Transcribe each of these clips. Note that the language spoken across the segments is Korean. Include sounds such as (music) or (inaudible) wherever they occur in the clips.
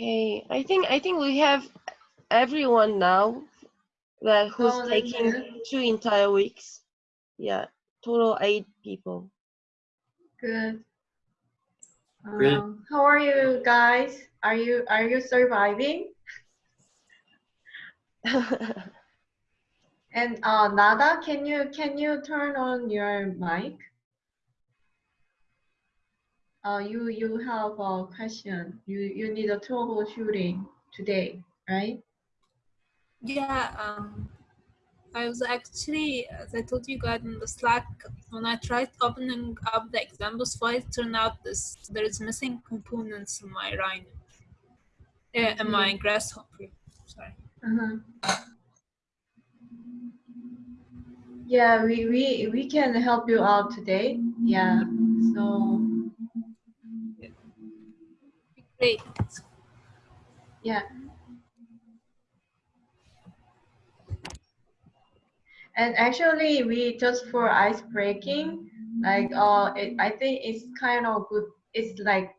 Okay, I think I think we have everyone now that who's Oh, taking good. two entire weeks. Yeah, total eight people. Good. Great. Um, how are you guys? Are you are you surviving? (laughs) And uh, Nada, can you can you turn on your mic? Uh, you you have a question. You you need a troubleshooting today, right? Yeah, um, I was actually, as I told you guys in the Slack, when I tried opening up the examples file, it turned out this there is missing components in my Rhino, uh, in my Grasshopper. Sorry. Uh-huh. Yeah, we, we we can help you out today. Yeah. So Great. yeah. And actually, we just for ice breaking, like uh, it, I think it's kind of good. It's like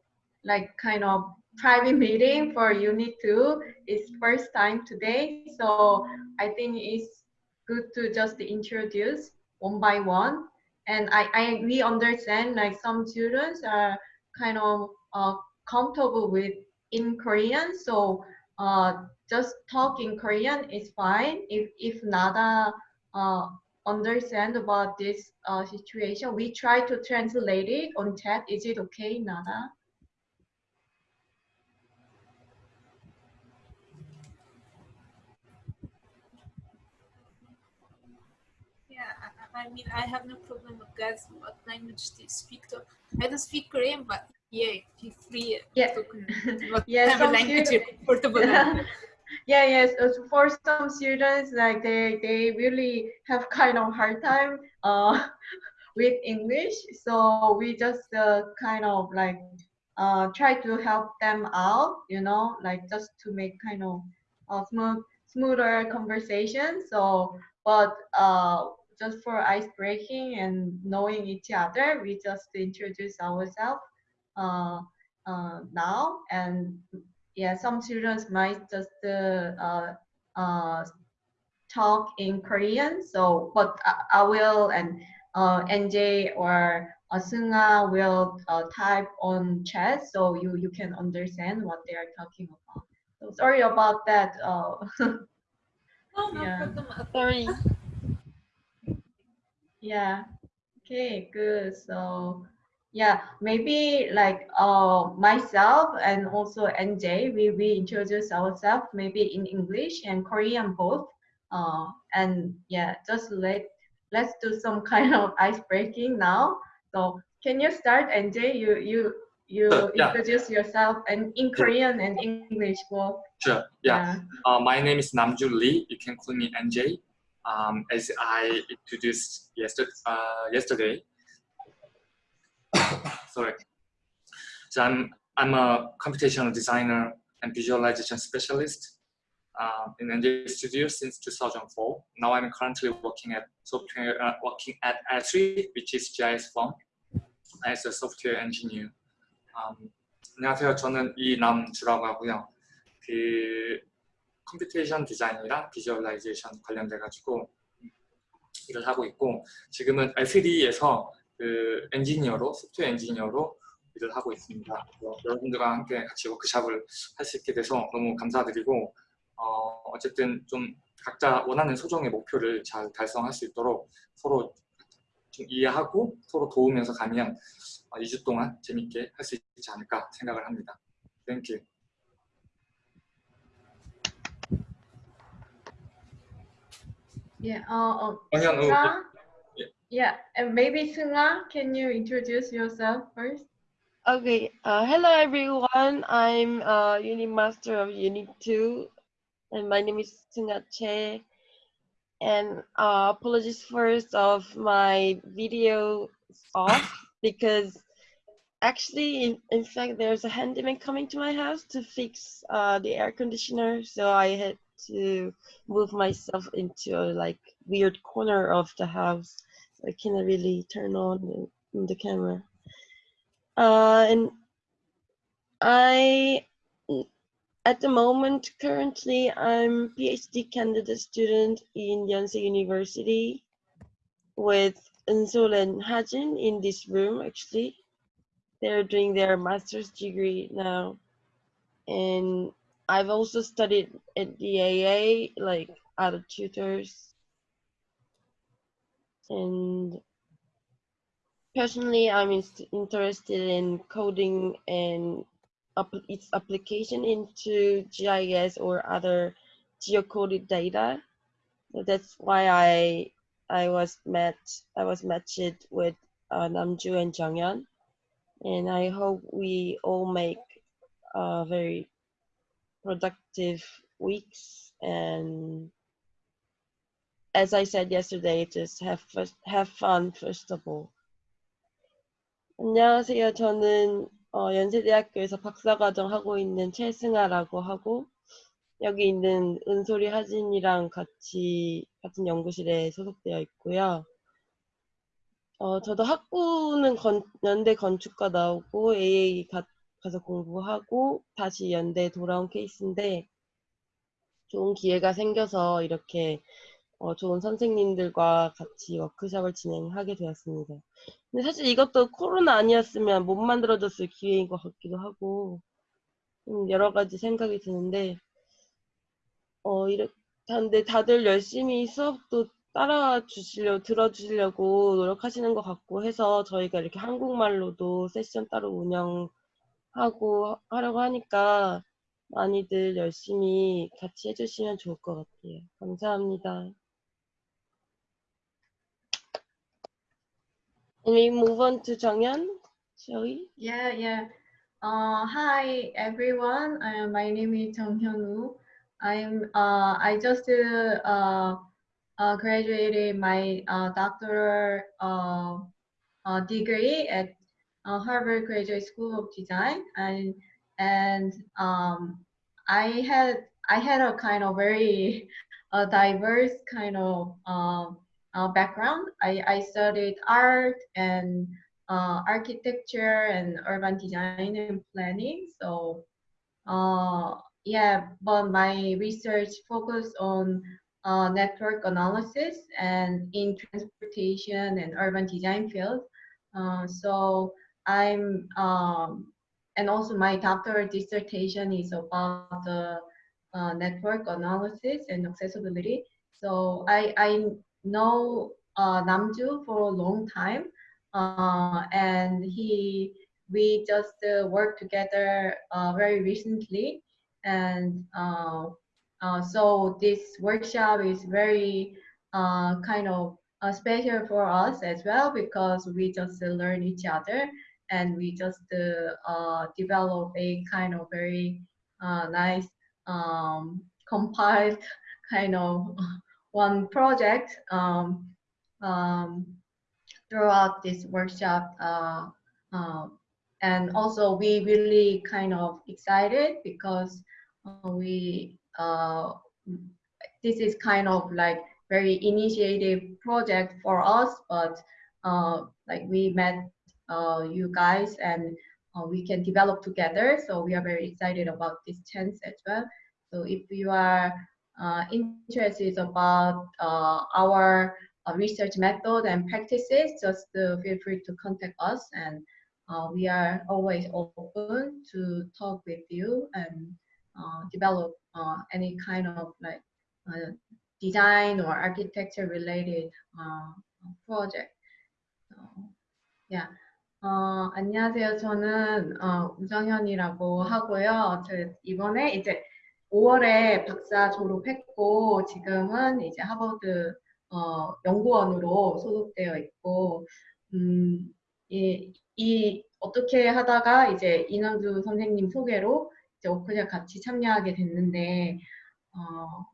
like kind of private (laughs) meeting for unit two. It's first time today, so I think it's good to just introduce one by one. And I, I we understand like some students are kind of uh, comfortable with in Korean, so uh, just talk in Korean is fine. If if Nada uh, understand about this uh, situation, we try to translate it on chat. Is it okay, Nada? Yeah, I, mean, I have no problem with guys what language they speak. To. I don't speak Korean, but yeah, feel free Yeah. to (laughs) Yeah, some language you're comfortable in. (laughs) yeah, yes. For some students, like they they really have kind of hard time uh, (laughs) with English, so we just uh, kind of like uh, try to help them out, you know, like just to make kind of uh, smooth smoother conversation. So, but uh, just for ice breaking and knowing each other, we just introduce ourselves uh, uh, now and yeah, some students might just uh, uh, uh, talk in Korean. So, but I, I will and uh, NJ or Sunga will uh, type on chat so you you can understand what they are talking about. So sorry about that. Uh, (laughs) No, no Yeah. problem. Sorry. Yeah. Okay. Good. So yeah, maybe like uh myself and also NJ, we we introduce ourselves maybe in English and Korean both. Uh, and yeah, just let let's do some (laughs) kind of ice breaking now. So can you start, NJ? You you you Sure, yeah. introduce yourself and in Korean and English both. Sure. Yeah. Uh, my name is Namju Lee. You can call me NJ Um, as I introduced yesterday, uh, yesterday. (coughs) Sorry. So I'm I'm a computational designer and visualization specialist uh, in NJ Studio since 2004. Now I'm currently working at software uh, working at L3, which is GIS firm, as a software engineer. Um, 안녕하세요. 저는 이남주라고 하고요. 그 computation 디자인이랑 visualization 관련돼 가지고 일을 하고 있고 지금은 L3D에서 그 엔지니어로 소프트웨어 엔지니어로 일을 하고 있습니다. 여러분들과 함께 같이 워크샵을 할 수 있게 돼서 너무 감사드리고 어, 어쨌든 좀 각자 원하는 소정의 목표를 잘 달성할 수 있도록 서로 좀 이해하고 서로 도우면서 가면 어, 2주 동안 재밌게 할 수 있지 않을까 생각을 합니다. You. Uh, uh, oh, yeah. Oh, oh. Yeah. And maybe Sunga, can you introduce yourself first? Okay. Uh, hello, everyone. I'm uh, Unit Master of Unit 2, and my name is Sunga ah Che. And uh, apologies first of my video off because actually, in, in fact, there's a handyman coming to my house to fix uh, the air conditioner. So I had to move myself into a like weird corner of the house. So I cannot really turn on the, the camera. Uh, and I at the moment, currently, I'm PhD candidate student in Yonsei University with Eunsul and Hajin in this room, actually. They're doing their master's degree now. And I've also studied at the AA, like other tutors. And personally, I'm inst- interested in coding and its application into GIS or other geocoded data. So that's why I I was met I was matched with uh, Namju and Jonghyun, and I hope we all make a very productive weeks and as I said yesterday, just have have fun first of all. 안녕하세요. 저는 어, 연세대학교에서 박사과정 하고 있는 최승아라고 하고 여기 있는 은솔이 하진이랑 같이 같은 연구실에 소속되어 있고요. 어, 저도 학부는 건, 연대 건축과 나오고 AA 가, 가서 공부하고 다시 연대 돌아온 케이스인데 좋은 기회가 생겨서 이렇게 어, 좋은 선생님들과 같이 워크숍을 진행하게 되었습니다. 근데 사실 이것도 코로나 아니었으면 못 만들어졌을 기회인 것 같기도 하고 음, 여러 가지 생각이 드는데 어 이렇게 근데 다들 열심히 수업도 따라 주시려 들어주시려고 노력하시는 것 같고 해서 저희가 이렇게 한국말로도 세션 따로 운영 하고 하려고 하니까 많이들 열심히 같이 해주시면 좋을 것 같아요. 감사합니다. And we move on to 정연, shall we? Yeah, yeah. Uh, hi everyone. Uh, my name is Jung Hyun Woo. I'm uh, I just uh, uh, graduated my uh, doctoral uh, uh, degree at uh, Harvard Graduate School of Design, and and um, I had I had a kind of very (laughs) uh, diverse kind of uh, uh, background. I, I studied art and uh, architecture and urban design and planning. So uh, yeah, but my research focused on uh, network analysis and in transportation and urban design field. Uh, so I'm um, and also my doctoral dissertation is about the uh, network analysis and accessibility. So I, I know uh, Namju for a long time, uh, and he we just uh, worked together uh, very recently, and uh, uh, so this workshop is very kind of special for us as well because we just learn each other and we just uh, uh, develop a kind of very uh, nice um, compiled (laughs) kind of (laughs) one project um, um, throughout this workshop. Uh, uh, and also we really kind of excited because uh, we uh, this is kind of like very initiative project for us, but like we met Uh, you guys and uh, we can develop together. So we are very excited about this chance as well. So if you are uh, interested about uh, our uh, research method and practices, just uh, feel free to contact us and we are always open to talk with you and develop any kind of like design or architecture related project. So, yeah. 어, 안녕하세요. 저는 어, 우정현이라고 하고요. 저 이번에 이제 5월에 박사 졸업했고 지금은 이제 하버드 어, 연구원으로 소속되어 있고 음, 이, 이 어떻게 하다가 이제 이남주 선생님 소개로 이제 오크샷 같이 참여하게 됐는데 어,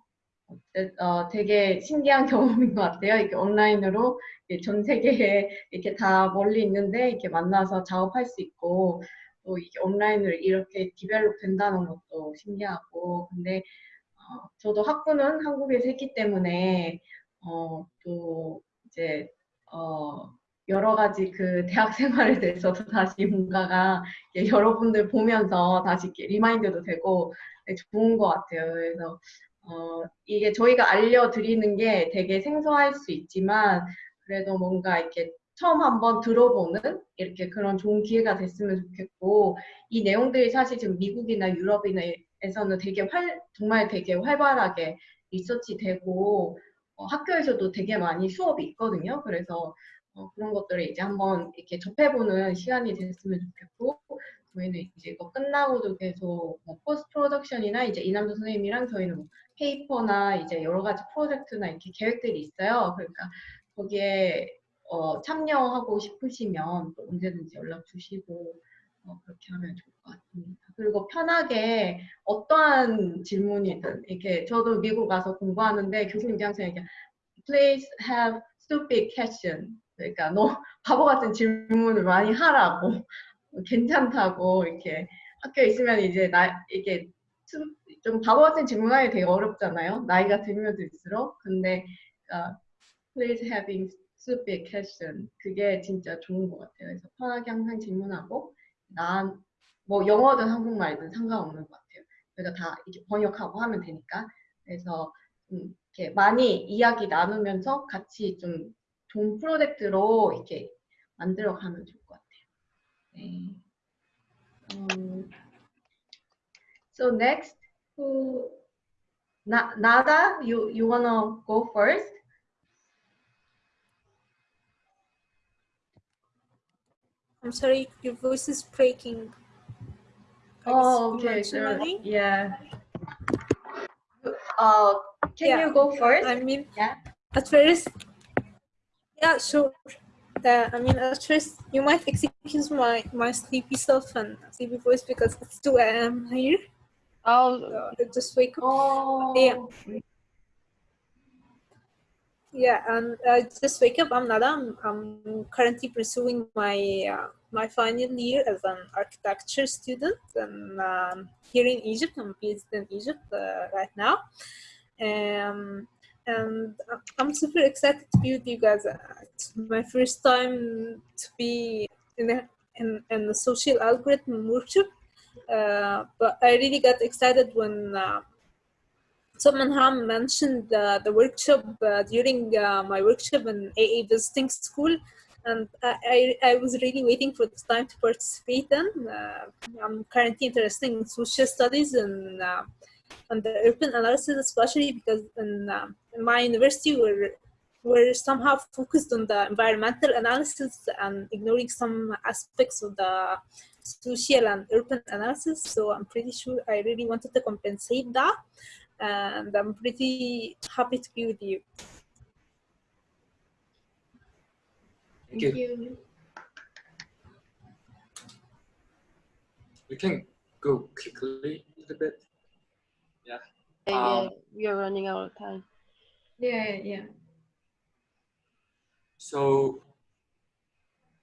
어, 되게 신기한 (laughs) 경험인 것 같아요. 이렇게 온라인으로 전 세계에 이렇게 다 멀리 있는데 이렇게 만나서 작업할 수 있고 또 이게 온라인으로 이렇게 디벨롭 된다는 것도 신기하고 근데 어, 저도 학부는 한국에서 했기 때문에 어, 또 이제 어, 여러 가지 그 (laughs) 대학 생활에 대해서도 다시 뭔가가 여러분들 보면서 다시 remind도 되고 네, 좋은 것 같아요. 그래서 어, 이게 저희가 알려드리는 게 되게 생소할 수 있지만 그래도 뭔가 이렇게 처음 한번 들어보는 이렇게 그런 좋은 기회가 됐으면 좋겠고 이 내용들이 사실 지금 미국이나 유럽이나에서는 되게 활 정말 되게 활발하게 리서치 되고 어, 학교에서도 되게 많이 수업이 있거든요. 그래서 어, 그런 것들을 이제 한번 이렇게 접해보는 시간이 됐으면 좋겠고 저희는 이제 이거 끝나고도 계속 뭐 post production이나 이제 이남주 선생님이랑 저희는 뭐 paper나 이제 여러 가지 프로젝트나 이렇게 계획들이 있어요. 그러니까 거기에 어, 참여하고 싶으시면 또 언제든지 연락 주시고 어, 그렇게 하면 좋을 것 같습니다. 그리고 편하게 어떠한 질문이든 이렇게 저도 미국 가서 공부하는데 교수님께 항상 얘기 please have stupid question 그러니까 너 (laughs) 바보 같은 질문을 많이 하라고 괜찮다고 이렇게 학교에 있으면 이제 나 이게 좀 바보 같은 질문하기 되게 어렵잖아요. 나이가 들면 들수록 근데 uh, please having stupid question 그게 진짜 좋은 것 같아요. 그래서 편하게 항상 질문하고 난 뭐 영어든 한국말든 상관없는 것 같아요. 저희가 다 이렇게 번역하고 하면 되니까 그래서 좀 이렇게 많이 이야기 나누면서 같이 좀 좋은 프로젝트로 이렇게 만들어 가면 좋을 것 같아요. 네. Um, so next, who, Na, Nada, you you wanna go first? I'm sorry, your voice is breaking. I Oh, okay, sure. Yeah. Uh, can Yeah, you go first? I mean, Yeah. at first, yeah, sure. Uh, I mean, at first, you might excuse my my sleepy self and sleepy voice because it's 2 a.m. here. Oh, So just wake up. Oh, Yeah. Yeah, and I just wake up. I'm Nada. I'm, I'm currently pursuing my uh, my final year as an architecture student, and um, here in Egypt. I'm based in Egypt uh, right now, um, and I'm super excited to be with you guys. It's my first time to be in a, in, in the social algorithm workshop, uh, but I really got excited when. Uh, Someone Ham mentioned uh, the workshop uh, during uh, my workshop in AA visiting school, and I, I, was really waiting for this time to participate in. Uh, I'm currently interested in social studies and, and the urban analysis, especially because in my university we're, we're somehow focused on the environmental analysis and ignoring some aspects of the social and urban analysis. So I'm pretty sure I really wanted to compensate that and I'm pretty happy to be with you. Thank Thank you. you. We can go quickly a little bit. yeah, Um, we are running out of time. Yeah, yeah. So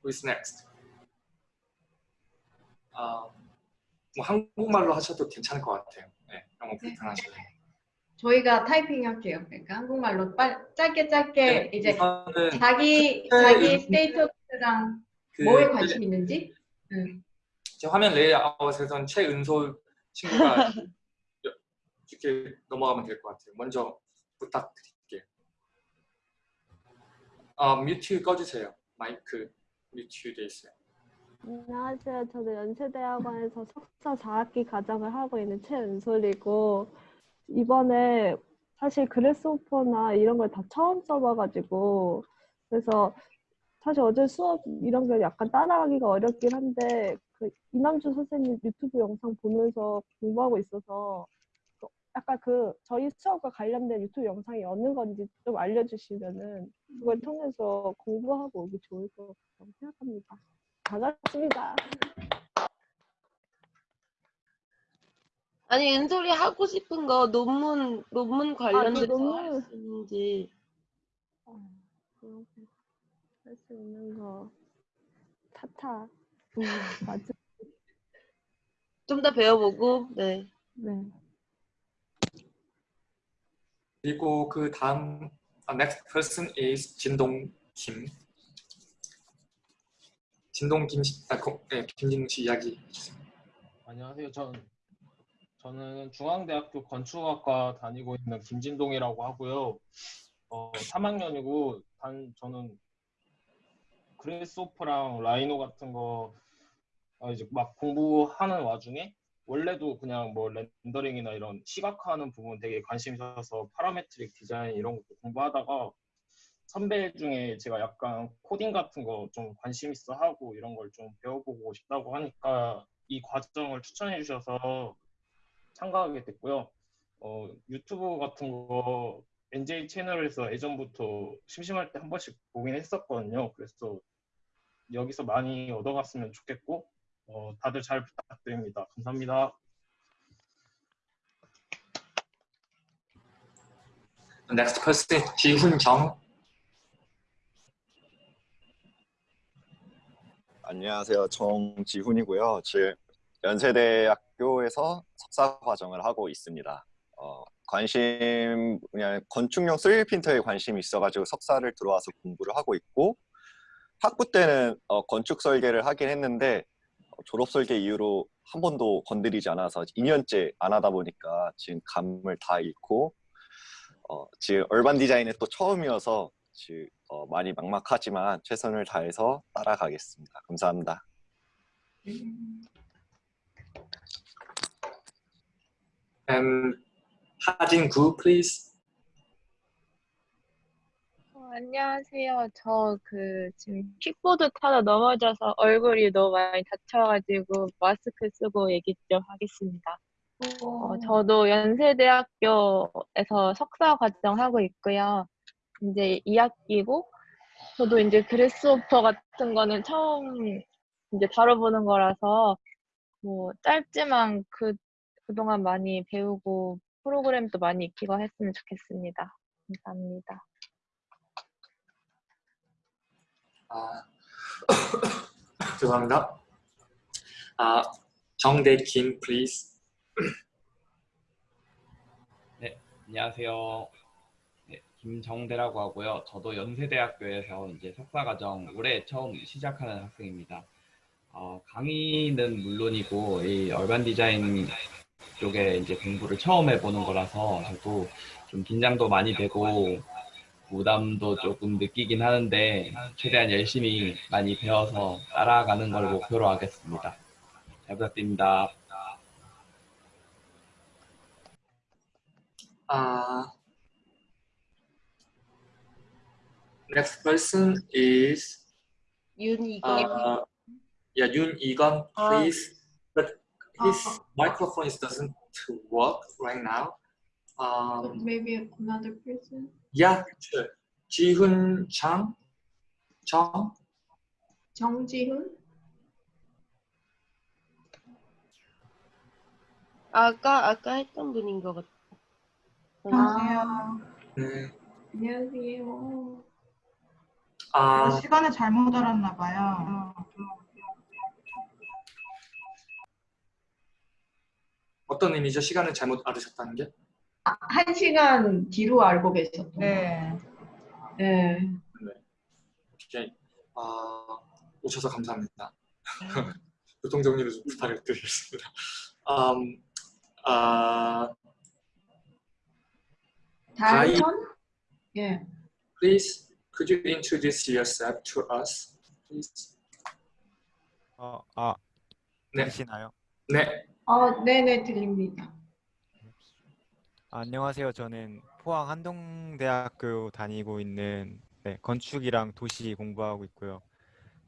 who's next? 아, 뭐 한국말로 하셔도 괜찮을 것 같아요. 네, 영어 불편하시면. 저희가 타이핑 할게요. 그러니까 한국말로 빨 짧게 짧게 이제 우선은 자기 네, 자기 음. status랑 그 뭐에 관심 있는지. 응. 제 화면 레이아웃에선 최은솔 친구가 여- (laughs) 이렇게 넘어가면 될 것 같아요. 먼저 부탁드릴게요. 아, mute 꺼주세요. 마이크 mute 돼 있어요. 안녕하세요. 저는 연세대학원에서 석사 4학기 과정을 하고 있는 최은솔이고 이번에 사실 그래스오퍼나 이런 걸 다 처음 써봐가지고 그래서 사실 어제 수업 이런 게 약간 따라가기가 어렵긴 한데 그 이남주 선생님 유튜브 영상 보면서 공부하고 있어서 그 약간 그 저희 수업과 관련된 유튜브 영상이 어느 건지 좀 알려주시면은 그걸 통해서 공부하고 오기 좋을 것 같다고 생각합니다. 반갑습니다. 아니 은솔이 하고 싶은 거 논문 논문 관련돼서 논문. 할수 있는지 어, 그러고 할수 있는 거 타타 음, 맞아. 좀 더 배워보고 네. 네. 그리고 그 다음 아, next person is 진동 김. 진동 김 아, 고- 네, 김진동 씨 이야기. 안녕하세요. 전 저는 중앙대학교 건축학과 다니고 있는 김진동이라고 하고요. 어, 3학년이고 단 저는 Grasshopper랑 Rhino 같은 거 어, 이제 막 공부하는 와중에 원래도 그냥 뭐 렌더링이나 이런 시각화하는 부분 되게 관심이 있어서 parametric 디자인 이런 것도 공부하다가 선배 중에 제가 약간 코딩 같은 거 좀 관심 있어 하고 이런 걸 좀 배워보고 싶다고 하니까 이 과정을 추천해 주셔서 참가하게 됐고요. 어, 유튜브 같은 거 NJ 채널에서 예전부터 심심할 때 한 번씩 보긴 했었거든요. 그래서 여기서 많이 얻어갔으면 좋겠고 어, 다들 잘 부탁드립니다. 감사합니다. Next person 지훈정. 안녕하세요. 정지훈이고요. 지금 연세대학교에서 석사 과정을 하고 있습니다. 어, 관심 그냥 건축용 3D 프린터에 관심이 있어가지고 석사를 들어와서 공부를 하고 있고 학부 때는 어, 건축 설계를 하긴 했는데 어, 졸업 설계 이후로 한 번도 건드리지 않아서 2년째 안 하다 보니까 지금 감을 다 잃고 어, 지금 얼반 디자인에 또 처음이어서 지금 어, 많이 막막하지만 최선을 다해서 따라가겠습니다. 감사합니다. And 하진구, please. 어, 안녕하세요. 저 그 지금 킥보드 타다 넘어져서 얼굴이 너무 많이 다쳐가지고 마스크 쓰고 얘기 좀 하겠습니다. 어, 저도 연세대학교에서 석사 과정 하고 있고요. 이제 2학기고, 저도 이제 그래스오퍼 같은 거는 처음 이제 다뤄보는 거라서, 뭐, 짧지만 그, 그동안 많이 배우고, 프로그램도 많이 익히고 했으면 좋겠습니다. 감사합니다. 아, (coughs) 죄송합니다. 아, 정대김, please. (coughs) 안녕하세요. 네, 김정대라고 하고요. 저도 연세대학교에서 이제 석사과정 올해 처음 시작하는 학생입니다. 어, 강의는 물론이고 이 얼반 디자인 쪽에 이제 공부를 처음 해보는 거라서 저도 좀 긴장도 많이 되고 부담도 조금 느끼긴 하는데 최대한 열심히 많이 배워서 따라가는 걸 목표로 하겠습니다. 잘 부탁드립니다. Uh, next person is 윤이건. uh, yeah, Yoon Egon, please. But his microphone is doesn't work right now. Um, Maybe another person. Sure. Jihoon Chang, Chang. 정지훈? 아까 아까 했던 분인 것 같아. 안녕하세요. 네. 안녕하세요. 아, 시간을 잘못 알았나 봐요. 어떤 의미죠? 시간을 잘못 알으셨다는 게? 아, 한 시간 뒤로 알고 계셨던 네. 네. 오케이. 아, 오셔서 감사합니다. (laughs) 교통 정리를 좀 부탁을 드리겠습니다. Um, 아, 다이선? 예. please, could you introduce yourself to us, please? 어, 아, 네. 들리시나요? 네, 어, 네네, 들립니다. 아, 안녕하세요. 저는 포항 한동대학교 다니고 있는 네, 건축이랑 도시 공부하고 있고요.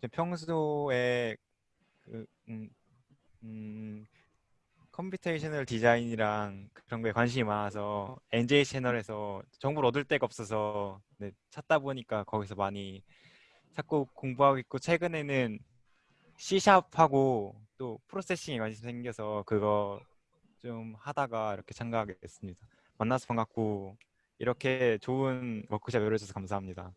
저 평소에 그, 음, 음, computational 디자인이랑 그런 거에 관심이 많아서 NJ 채널에서 정보를 얻을 데가 없어서 네, 찾다 보니까 거기서 많이 찾고 공부하고 있고 최근에는 C샵하고 또 Processing에 관심이 생겨서 그거 좀 하다가 이렇게 참가하게 됐습니다. 만나서 반갑고 이렇게 좋은 워크숍 열어줘서 감사합니다.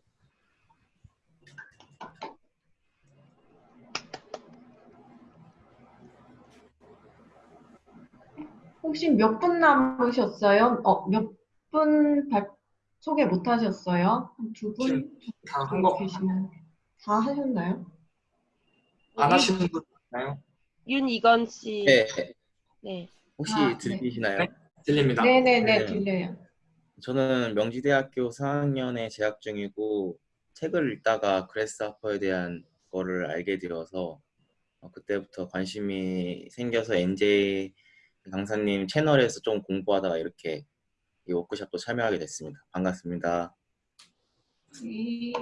혹시 몇 분 남으셨어요? 어, 몇분 소개 못 하셨어요? 한두분 다한 거, 계시면 다 하셨나요? 안 하시는 분 있나요? 윤이건 씨. 네, 네. 혹시 아, 네. 들리시나요? 네. 들립니다. 네네네 네. 들려요. 저는 명지대학교 4학년에 재학 중이고 책을 읽다가 그래스하퍼에 대한 거를 알게 되어서 어, 그때부터 관심이 생겨서 NJ 강사님 채널에서 좀 공부하다가 이렇게 이 워크숍도 참여하게 됐습니다. 반갑습니다. 이-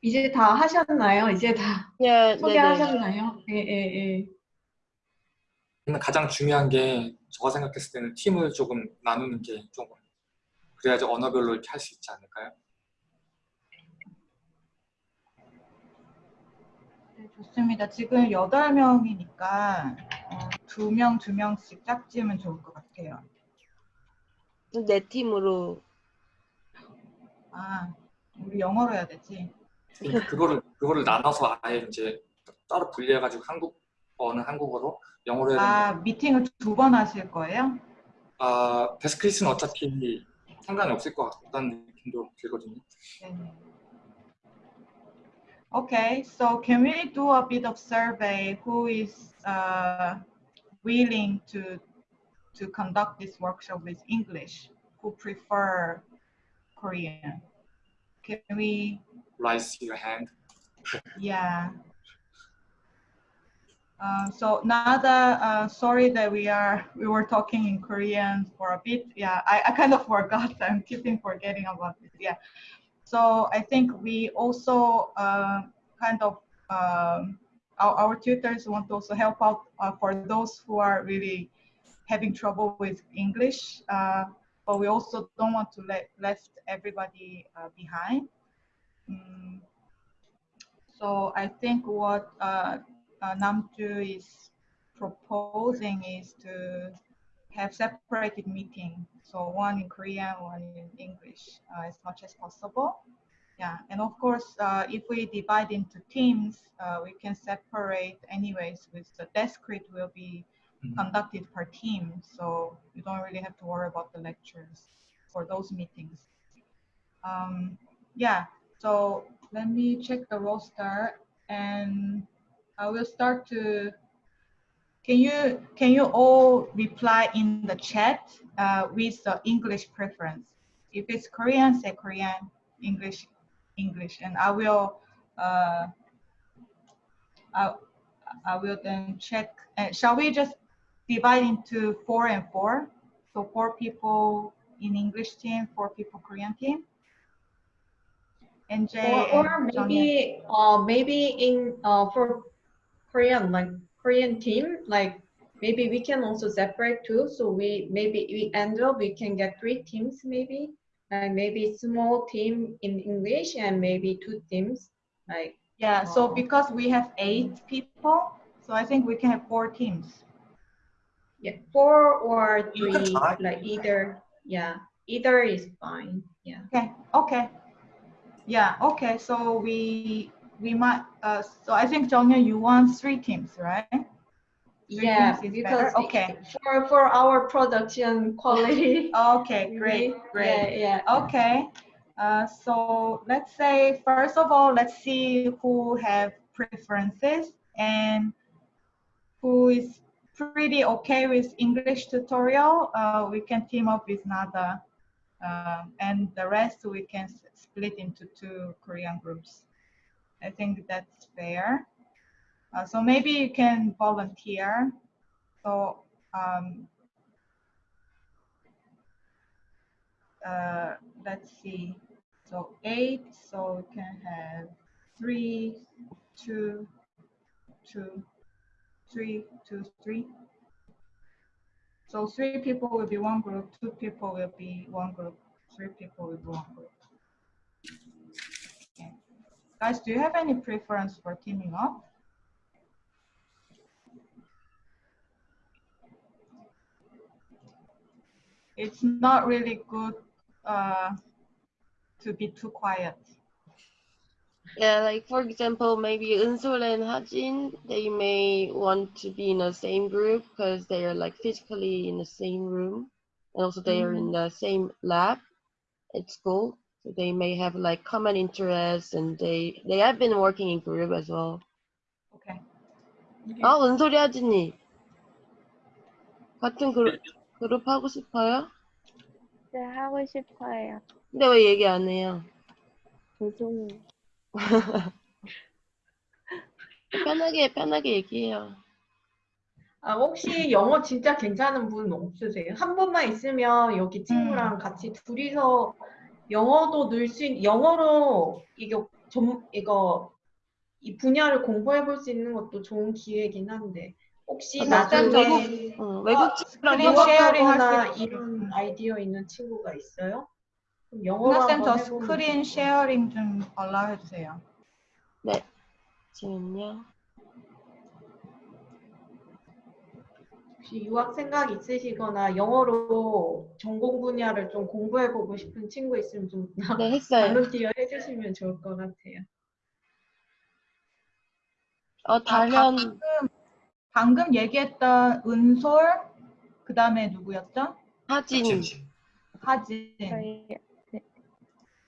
이제 다 하셨나요? 이제 다 (laughs) 네, 네, 네. 소개하셨나요? 예, 예, 예. 가장 중요한 게 제가 생각했을 때는 팀을 조금 나누는 게 조금 그래야지 언어별로 이렇게 할 수 있지 않을까요? 네, 좋습니다. 지금 여덟 명이니까 어, 두 명, 두 명씩 짝지으면 좋을 것 같아요. 네 팀으로. 아, 우리 영어로 해야 되지. 그러니까 그거를 그거를 나눠서 아예 이제 따로 분리해가지고 한국어는 한국어로 영어로 해야 아, 미팅을 두 번 하실 거예요? 아 데스크리스는 어차피 상관이 없을 것 같다는 느낌도 들거든요. 네네. Okay, so can we do a bit of survey? Who is uh, willing to to conduct this workshop with English? Who prefer Korean? Can we? Raise your hand. Yeah. Um, so Nada, uh, sorry that we are we were talking in Korean for a bit. Yeah, I, I kind of (laughs) forgot. I'm keeping forgetting about this. Yeah. So I think we also uh, kind of um, our, our tutors want to also help out uh, for those who are really having trouble with English, uh, but we also don't want to let left everybody uh, behind. Mm, so I think what uh, uh, Namju is proposing is to have separated meeting. So one in Korean, one in English, uh, as much as possible. Yeah, and of course, uh, if we divide into teams, uh, we can separate anyways. With the desk read will be conducted per team, so you don't really have to worry about the lectures for those meetings. Um, yeah, so let me check the roster and I will start to. Can you can you all reply in the chat uh, with the English preference? If it's Korean, say Korean. English, English, and I will. Uh, I, I will then check. Uh, shall we just divide into four and four? So four people in English team, four people Korean team. NJ Or, or and maybe uh maybe in uh for Korean like Korean team like maybe we can also separate too. So we maybe we end up we can get three teams maybe like maybe small team in English and maybe two teams like Yeah, so Oh. because we have eight people, so I think we can have four teams. yeah four or three like either yeah either is fine yeah. Okay, okay. Yeah, okay, so we we might uh so I think Jonghyun, you want three teams, right? Three Yeah, teams is because better? Okay. for for our production quality. (laughs) Okay, great, (laughs) great. Yeah, yeah. Okay, uh, so let's say, first of all, let's see who have preferences and who is pretty okay with English tutorial. Uh, we can team up with Nada. Um, and the rest we can split into two Korean groups. I think that's fair. Uh, so maybe you can volunteer. So um, uh, let's see. So eight, so we can have three, two, two, three, two, three. So three people will be one group, two people will be one group, three people will be one group. Okay. Guys, do you have any preference for teaming up? It's not really good uh, to be too quiet. Yeah, like for example, maybe Unsol and Hajin, they may want to be in the same group because they are like physically in the same room. and also they are in the same lab at school. So they may have like common interests, and they they have been working in group as well. Okay. 아 은솔이 하진이 같은 그룹 그룹 하고 싶어요? 네, 하고 싶어요. 근데 왜 얘기 안 해요? 죄송해요. (laughs) 편하게 편하게 얘기해요. 아, 혹시 영어 진짜 괜찮은 분 없으세요? 한 분만 있으면 여기 친구랑 같이 둘이서 영어도 늘 수, 있- 영어로 이거 전 이거 이 분야를 공부해 볼 수 있는 것도 좋은 기회긴 한데 혹시 아, 나중에 외국- 어, 외국 친구랑 screen sharing 할수 있- 이런 아이디어 있는 친구가 있어요? 문학쌤 저 스크린 쉐어링 좀 allow 해주세요. 네. 잠시만요. 혹시 유학 생각 있으시거나 영어로 전공 분야를 좀 공부해 보고 싶은 친구 있으면 좀 (laughs) 네, 했어요. 발론티어 해주시면 좋을 것 같아요. 어, 단연 방금, 방금 얘기했던 은솔 그 다음에 누구였죠? 하진. 하진. 저희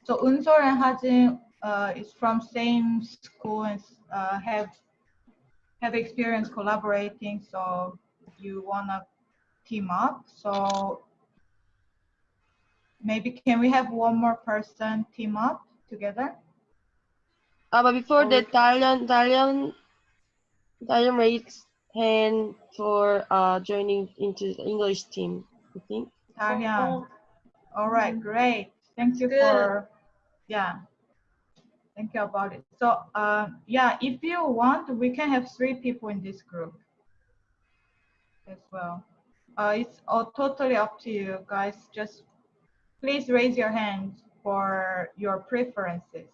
So Unsor and Hajin uh, is from same school and uh, have have experience collaborating. So you wanna team up. So maybe can we have one more person team up together? Uh, but before that, Dalian, Dalian, Dalian raised hand for uh, joining into the English team, I think. Dalian. All right, great. Thank you Good. for yeah. Thank you about it. So uh, yeah, if you want, we can have three people in this group as well. Uh, it's all totally up to you guys. Just please raise your hands for your preferences.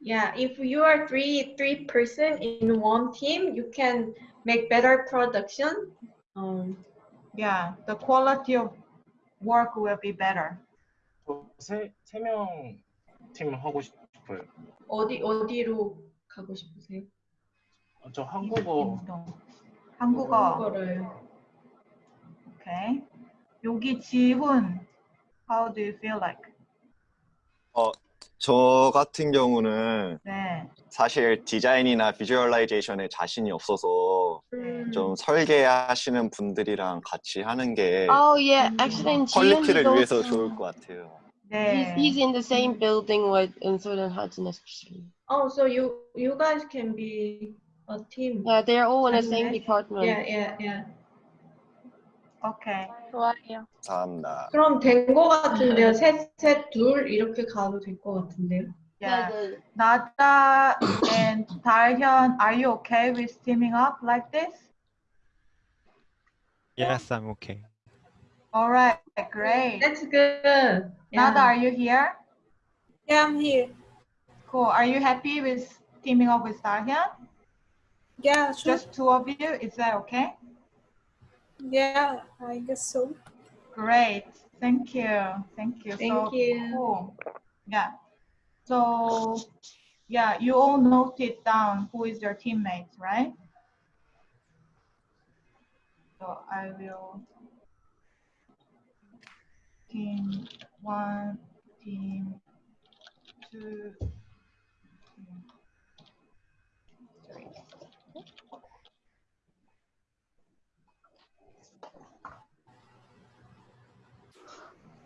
Yeah, if you are three three person in one team, you can make better production. Um, Yeah, the quality of work will be better. 저세세명 팀 하고 싶어요. 어디 어디로 가고 싶으세요? 어, 저 한국어 한국어. 한국어를 Okay. 여기 지훈. How do you feel like? 어, 저 같은 경우는 네. 사실 디자인이나 비주얼라이제이션에 자신이 없어서 음. 좀 설계하시는 분들이랑 같이 하는 게 Oh yeah, actually, in 퀄리티를 he's 위해서 좋을 것 같아요. 네. he's in the same building with Unsur and Hajin especially. Oh, so you you guys can be a team. Yeah, they're all in the same department. Yeah, yeah, yeah. Okay. 좋아요. 감사합니다. 그럼 된 거 같은데요. 셋, 셋, 둘 이렇게 가도 될것 같은데요. Yeah. Uh, Nada and Darhyun, are you okay with teaming up like this? Yes, I'm okay. All right, great. That's good. Nada, are you here? Yeah, I'm here. Cool. Are you happy with teaming up with Darhyun? Yeah, sure. Just two of you? Is that okay? Yeah, I guess so. Great. Thank you. Thank you. Thank so you. Cool. Yeah. So, yeah, you all noted down who is your teammates, right? So I will team one, team two.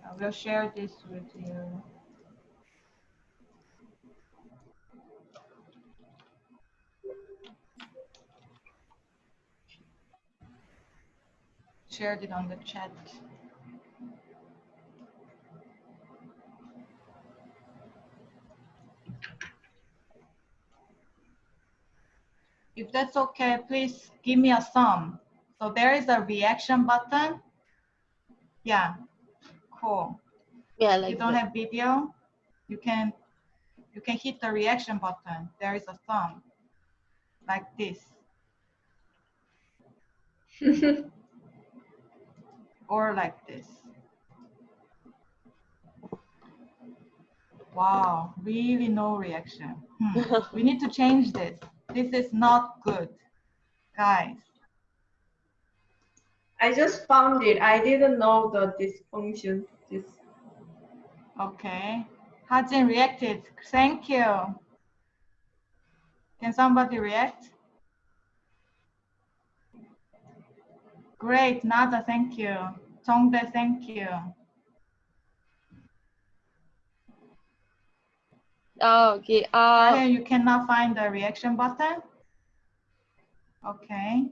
I will share this with you. Shared it on the chat. If that's okay, please give me a thumb. So there is a reaction button. Yeah, cool. Yeah, like you don't that. have video, you can you can hit the reaction button. There is a thumb like this. (laughs) or like this. Wow, really no reaction. Hmm. (laughs) we need to change this. This is not good. Guys, I just found it. I didn't know that this function. This. Okay. Hajin reacted. Thank you. Can somebody react? Great, Nada, thank you. Tongde, thank you. Oh, okay. Uh, you cannot find the reaction button? Okay.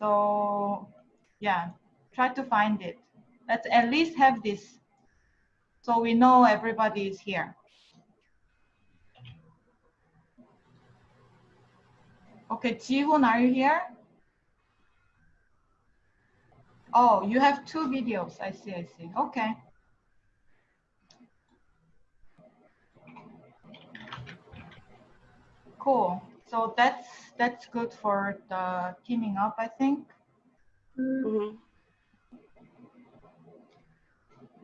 So, yeah, try to find it. Let's at least have this so we know everybody is here. Okay, Jihoon, are you here? Oh, you have two videos. I see, I see. Okay. Cool. So that's that's good for the teaming up, I think. mhm.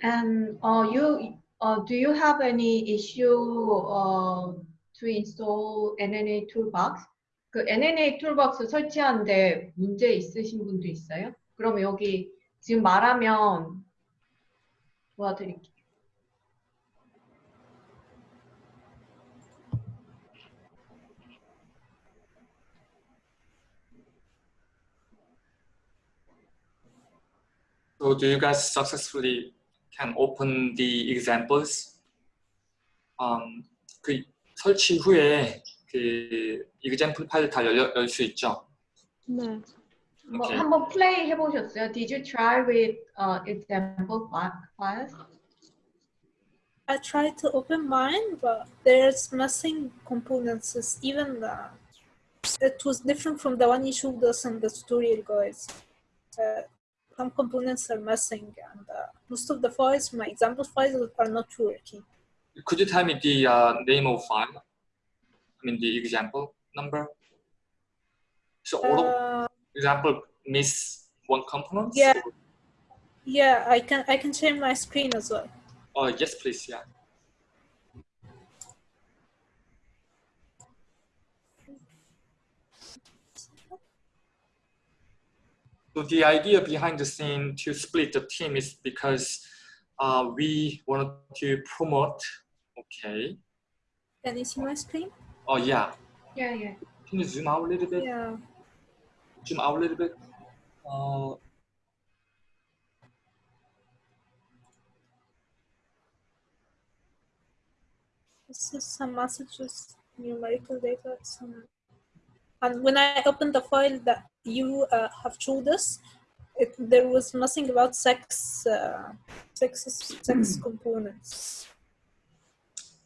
And uh, you uh, do you have any issue uh, to install NNA Toolbox? 그 NNA Toolbox 설치하는데 문제 있으신 분도 있어요? 그럼 여기 지금 말하면 도와드릴게요. So do you guys successfully can open the examples? Um, 그 설치 후에 그 example 파일 다 열수 있죠? 네. 뭐 오케이. 한번 플레이 해보셨어요? Did you try with uh, example fi- files? I tried to open mine, but there's missing components. It's even the, it was different from the one you showed us in the tutorial, guys. Uh, some components are missing, and uh, most of the files, my example files, are not working. Could you tell me the uh, name of file? I mean the example number. So all of Uh, example miss one component? yeah, yeah, I can I can share my screen as well. Oh yes, please. Yeah. So the idea behind the scene to split the team is because uh, we wanted to promote. Okay. Can you see my screen? Oh yeah. Yeah, yeah. Can you zoom out a little bit? Yeah. Zoom out a little bit. Uh, This is some messages, numerical data, some. And when I opened the file that you uh, have showed us, it, there was nothing about sex, uh, sex, sex components.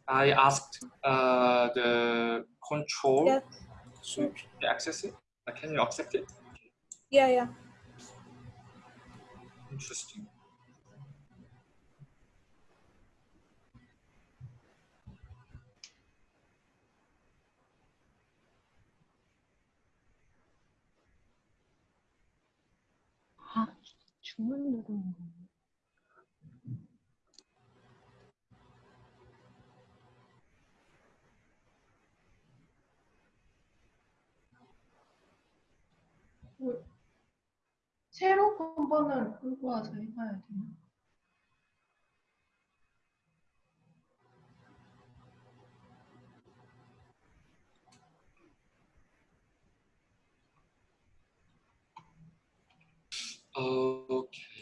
I asked uh, the control Yeah, sure. to access it Uh, Can you accept it? Yeah, yeah. Interesting. 아, 주문 누르 새로 한번을 끌고 와서 해봐야 되나? Okay.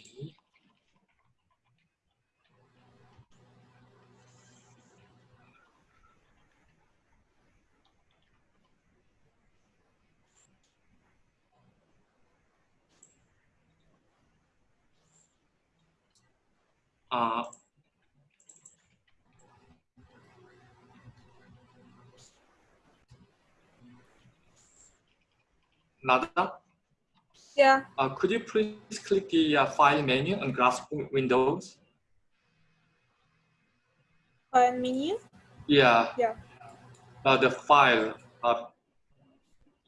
Uh, Nada, Yeah, uh, could you please click the uh, file menu on graph windows? file menu. Yeah. Yeah. Uh, the file. Uh,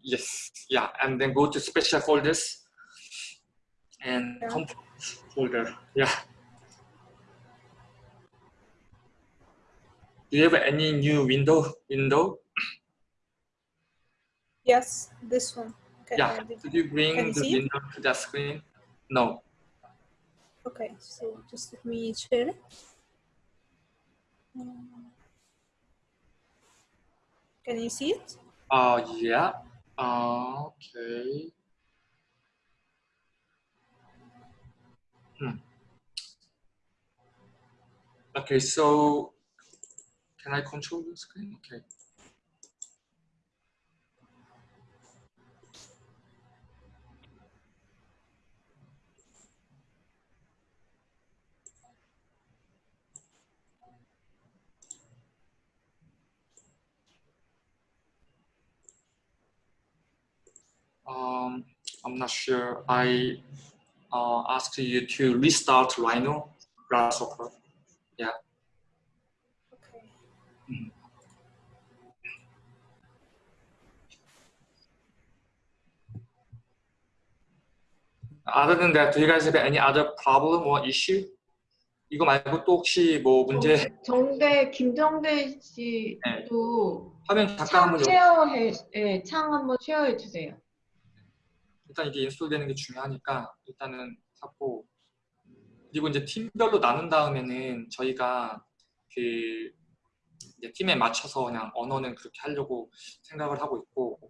yes. Yeah. And then go to special folders and Yeah. folder. Yeah. Do you have any new window? Window? Yes, this one. Can, Yeah. did- you bring the it? window to the screen? No. Okay, so just let me share it. Can you see it? Uh, yeah. Uh, okay. Hmm. Okay, so can I control the screen? Okay. Um, I'm not sure. I uh, asked you to restart Rhino Grasshopper. Yeah. Other than that, do you guys have any other problem or issue? 이거 말고 또 혹시 뭐 문제? 정- 정대 김정대 씨도 화면 잠깐 창 한번 열- 쉐어해 예, 창 한번 쉐어해 주세요. 일단 이게 인스톨되는 게 중요하니까 일단은 하고. 그리고 이제 팀별로 나눈 다음에는 저희가 그 이제 팀에 맞춰서 그냥 언어는 그렇게 하려고 생각을 하고 있고.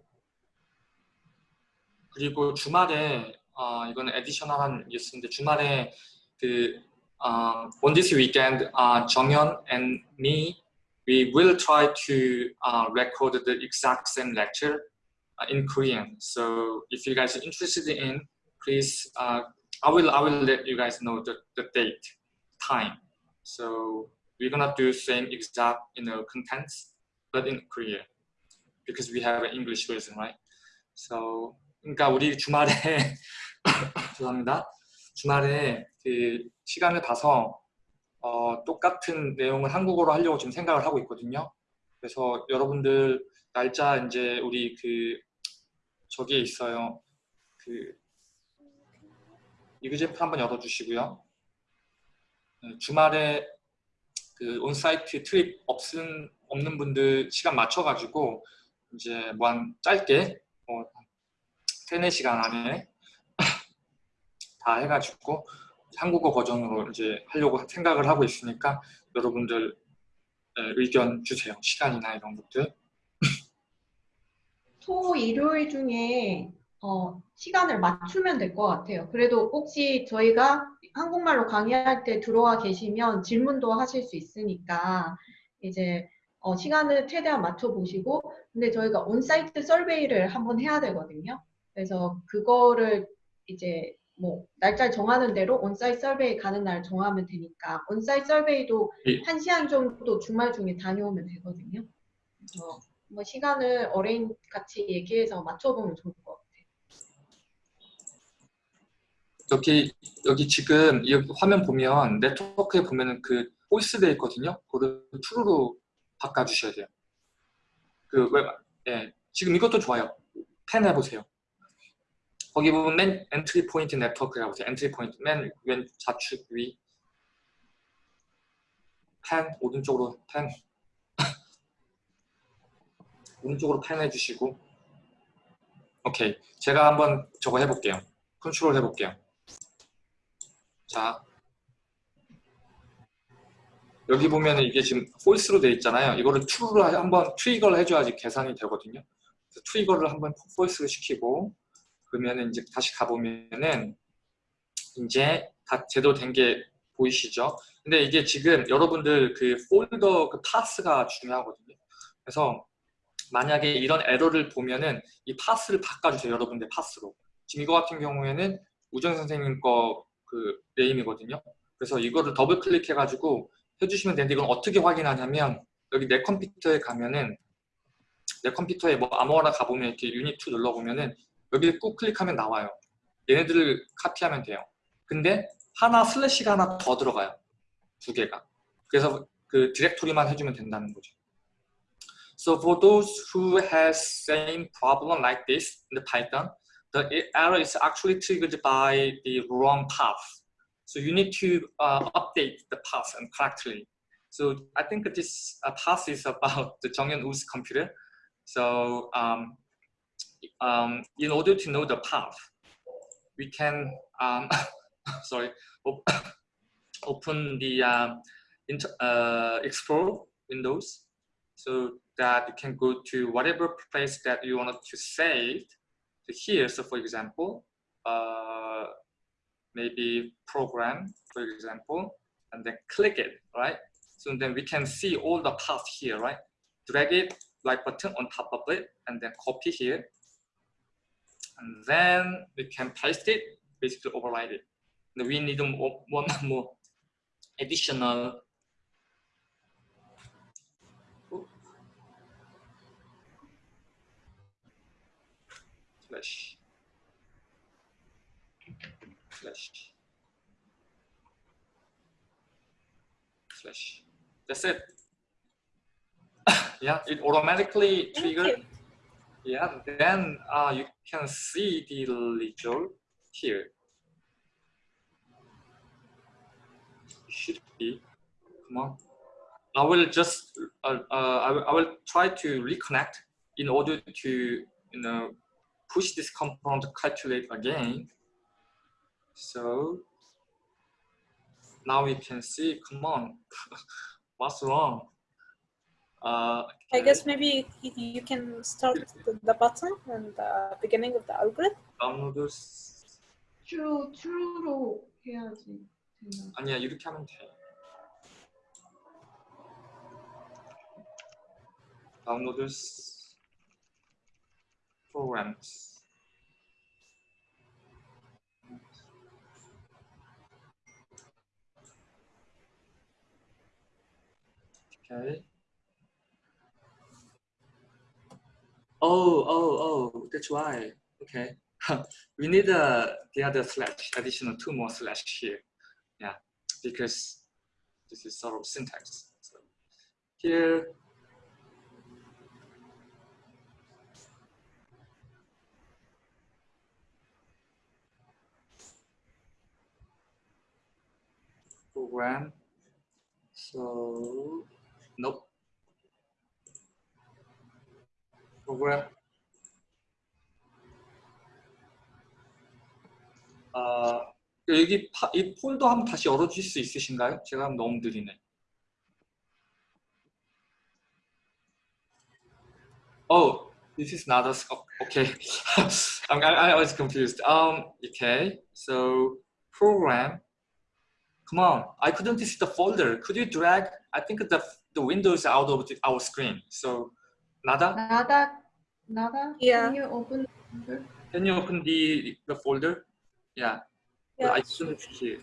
그리고 주말에 어, 이거는 에디셔널한 뉴스인데 주말에 그 uh, on this weekend uh, 정현 and me we will try to uh, record the exact same lecture uh, in Korean. So if you guys are interested in, please, uh, I will I will let you guys know the, the date, time. So we're gonna do same exact you know contents, but in Korean because we have an English version, right? So 그러니까 우리 주말에 (laughs) 죄송합니다. 주말에 그 시간을 봐서 어, 똑같은 내용을 한국어로 하려고 지금 생각을 하고 있거든요. 그래서 여러분들 날짜 이제 우리 그 저기에 있어요. 그 이그제프 한번 열어주시고요. 네, 주말에 그 온사이트 트립 없은 없는 분들 시간 맞춰가지고 이제 뭐 한 짧게 뭐 세네 시간 안에 다 해가지고 한국어 버전으로 이제 하려고 생각을 하고 있으니까 여러분들 네, 의견 주세요. 시간이나 이런 것들. (laughs) 토 일요일 중에 어, 시간을 맞추면 될 것 같아요. 그래도 혹시 저희가 한국말로 강의할 때 들어와 계시면 질문도 하실 수 있으니까 이제 어, 시간을 최대한 맞춰보시고 근데 저희가 on-site survey를 한번 해야 되거든요. 그래서 그거를 이제 뭐 날짜 정하는 대로 on-site survey 가는 날 정하면 되니까 on-site survey도 예. 한 시간 정도 주말 중에 다녀오면 되거든요. 그래서 뭐 시간을 arrange 같이 얘기해서 맞춰보면 좋을 것 같아요. 여기 여기 지금 여기 화면 보면 네트워크에 보면은 그 false 돼 있거든요. 그거를 true로 바꿔주셔야 돼요. 그 왜, 예, 지금 이것도 좋아요. pan 해보세요. 거기 보면 맨 entry point 네트워크 해보세요. entry point 맨 왼 좌측 위. pan 오른쪽으로 pan. (laughs) 오른쪽으로 pan 해주시고. 오케이. 제가 한번 저거 해볼게요. 컨트롤 해볼게요. 자, 여기 보면 이게 지금 false로 돼 있잖아요. 이거를 true로 한번 trigger를 해줘야지 계산이 되거든요. trigger를 한번 false로 시키고 그러면 이제 다시 가보면은 이제 다 제대로 된게 보이시죠? 근데 이게 지금 여러분들 그 폴더 그 path가 중요하거든요. 그래서 만약에 이런 에러를 보면은 이 path를 바꿔주세요. 여러분들 path로. 지금 이거 같은 경우에는 우정 선생님 거 그 name이거든요. 그래서 이거를 더블 클릭해가지고 해주시면 되는데 이건 어떻게 확인하냐면 여기 내 컴퓨터에 가면은 내 컴퓨터에 뭐 아무거나 가보면 이렇게 유닛 2 눌러보면은 여기 꾹 클릭하면 나와요. 얘네들을 카피하면 돼요. 근데 하나 슬래시가 하나 더 들어가요. 두 개가. 그래서 그 디렉토리만 해주면 된다는 거죠. So for those who has same problem like this in the Python, the error is actually triggered by the wrong path. So you need to uh, update the path and correctly. So I think this uh, path is about the Jonghyun Woo's computer. So um, um, in order to know the path, we can um, (laughs) sorry op (coughs) open the um, inter, uh, explore windows so that you can go to whatever place that you want to save here. So for example, uh, maybe program, for example, and then click it, right? So then we can see all the path here, right? Drag it like button on top of it and then copy here. And then we can paste it, basically override it. And we need more, (laughs) one more additional. Slash. Slash. Slash. That's it. (laughs) Yeah it automatically triggered yeah then uh, you can see the result here. Should be come on. I will just uh, uh, I, will, I will try to reconnect in order to you know push this compound calculate again. So now we can see come on (laughs) what's wrong uh, I guess maybe you, you can start the, the button and the beginning of the algorithm. downloaders true true로 해야지. 되나? 아니야 이렇게 하면 돼 downloaders programs okay Oh oh oh that's why. Okay. (laughs) We need uh, the other slash additional two more slash here. Yeah because this is sort of syntax so. Here. Program. So nope program 아, 여기 파, 이 폴더 한번 다시 열어주실 수 있으신가요? 제가 하면 너무 느리네. Oh, this is not a, oh, okay. (laughs) I'm, I, I was confused. Um, okay, so program. Come on, I couldn't see the folder. Could you drag? I think the the windows out of the, our screen. So nada. 나다 나다. Yeah. Can you open? Can you open the the folder? Yeah. Yeah. I couldn't see it.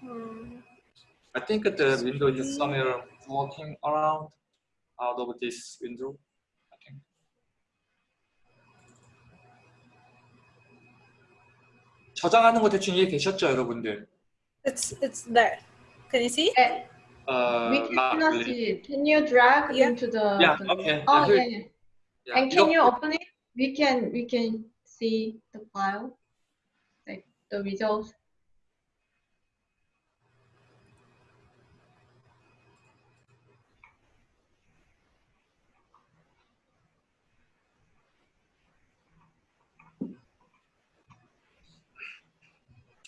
Hmm. I think the window is somewhere walking around out of this window. I think. 저장하는 거 대충 이해 되셨죠, 여러분들? It's it's there. Can you see? We cannot see it. Can you drag yeah. into the? Yeah. The, okay. Oh yeah, yeah. yeah. And can you open it? We can we can see the file, like the results.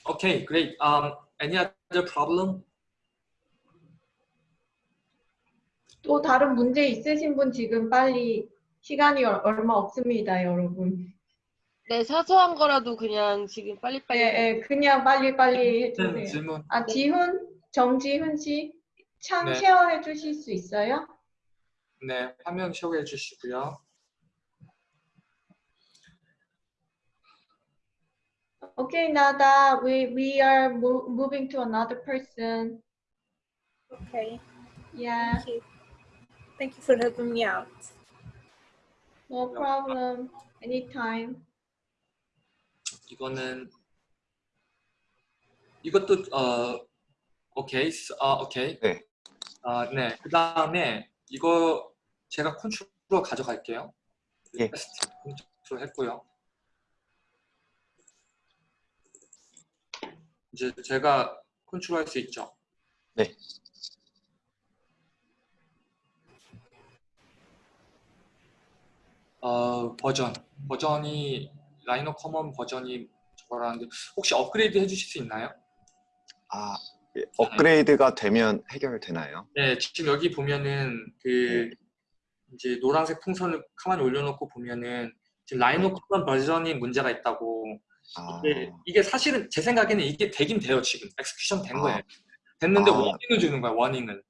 Okay, great. Um, any other problem? 또 다른 문제 있으신 분 지금 빨리 시간이 얼- 얼마 없습니다, 여러분. 네, 사소한 거라도 그냥 지금 빨리빨리. 예, 예, 그냥 빨리 빨리 네, 해주세요. 질문. 아, 지훈, 정지훈 씨, 창 네. 쉐어해 주실 수 있어요? 네, 화면 쉐어해 주시고요. Okay, Nada, we we are mo moving to another person. Okay. Yeah, Thank you. Thank you for helping me out. no problem. Anytime. 이거는 이것도 어 오케이 어 오케이 네. 아, 네. 그 다음에 이거 제가 컨트롤 가져갈게요. 예. 컨트롤 했고요. 이제 제가 컨트롤 할 수 있죠. 네. 어, 버전 버전이 RhinoCommon 버전이 저거라는데 혹시 업그레이드 해주실 수 있나요? 아, 예, 업그레이드가 되면 해결되나요? 네, 지금 여기 보면은 그 이제 노란색 풍선을 가만히 올려놓고 보면은 지금 RhinoCommon 버전이 문제가 있다고 아, 이게, 이게 사실은 제 생각에는 이게 되긴 돼요 지금 execution 된 아. 거예요 됐는데 아. warning을 주는 거야 warning을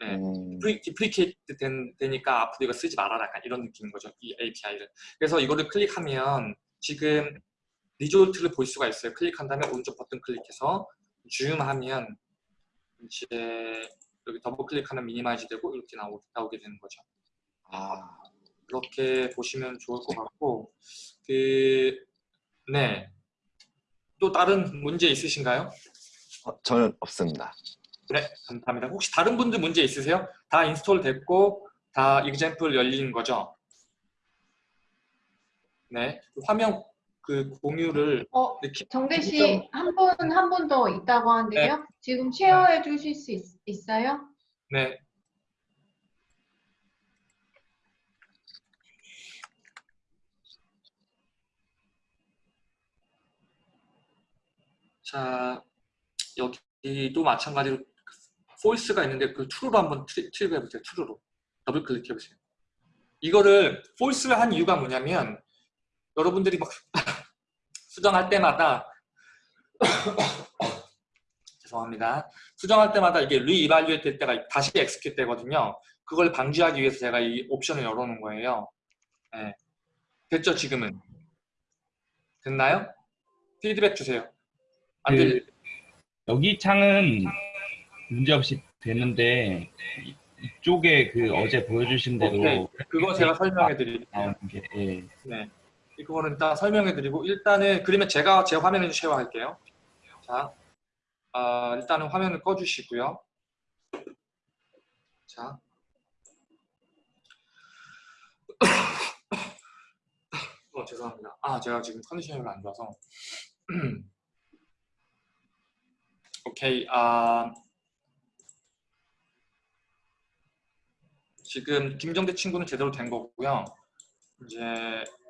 네. 음, depre, deprecate 된, 되니까 앞으로 이거 쓰지 말아라. 약간 이런 느낌인 거죠 이 API를. 그래서 이거를 클릭하면 지금 result를 볼 수가 있어요. 클릭한 다음에 오른쪽 버튼 클릭해서 줌하면 이제 여기 더블 클릭하면 minimize 되고 이렇게 나오, 나오게 되는 거죠. 아, 그렇게 보시면 좋을 것 같고 그, 그 네 또 다른 문제 있으신가요? 어, 저는 없습니다. 네, 감사합니다. 혹시 다른 분들 문제 있으세요? 다 install 됐고 다 example 열린 거죠? 네, 화면 그 공유를 어, 이렇게 정대 씨, 한 분, 한 분 더 있다고 하는데요. 지금 쉐어해 주실 수 있, 있어요? 네. 자, 여기도 마찬가지로 false가 있는데 그 true로 한번 트립 해보세요. true로. 더블 클릭해 보세요. 이거를 false를 한 이유가 뭐냐면 여러분들이 막 (laughs) 수정할 때마다 (coughs) 죄송합니다. 수정할 때마다 이게 re-evaluate 될 때가 다시 execute 되거든요. 그걸 방지하기 위해서 제가 이 옵션을 열어놓은 거예요. 네. 됐죠, 지금은? 됐나요? 피드백 주세요. 안 그. 여기 창은 문제없이 되는데 이- 이쪽에 그 어제 보여주신 대로 오케이. 그거 제가 설명해 드릴게요. 예. 네. 이거는 일단 설명해 드리고 일단은 그러면 제가 제 화면을 쉐어할게요. 자, 아, 일단은 화면을 꺼 주시고요. 자. (coughs) 어, 죄송합니다. 아, 제가 지금 컨디션이 안 좋아서. (coughs) 오케이. 아, 지금 김정대 친구는 제대로 된 거고요. 이제